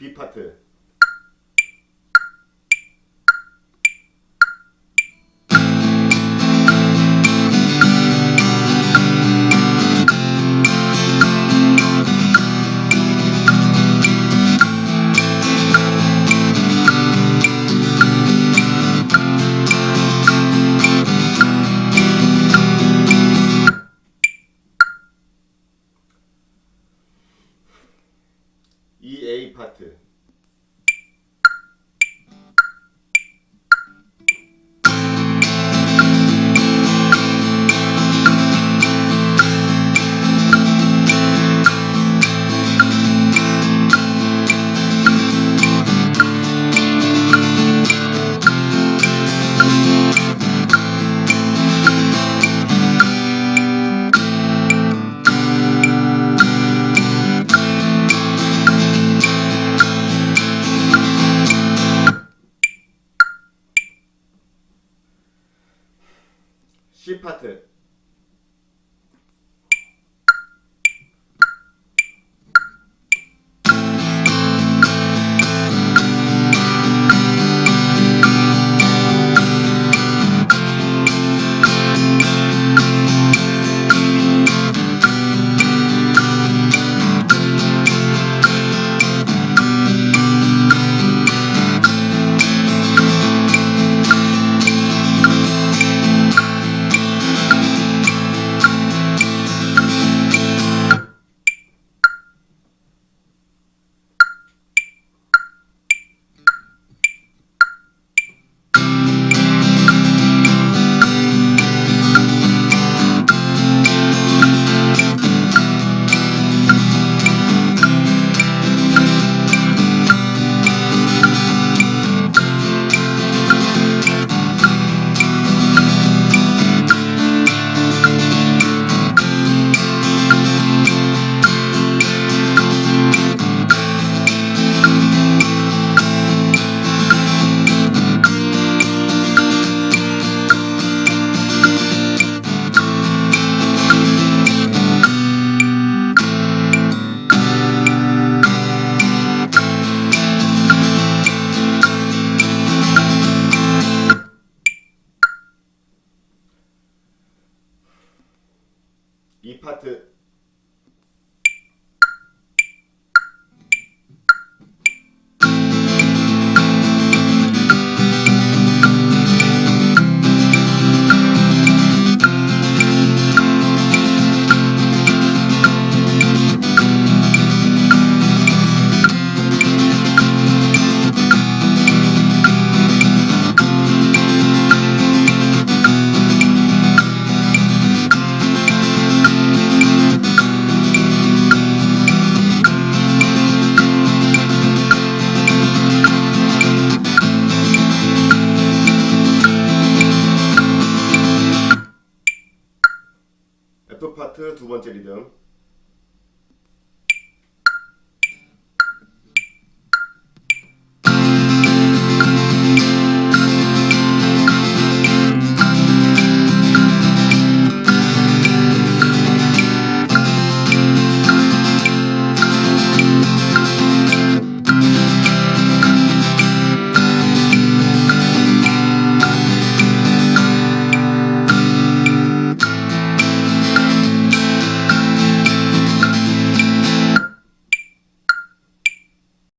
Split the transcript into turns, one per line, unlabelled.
B 파트. 이 파트 파트 Tuğba Teli'den.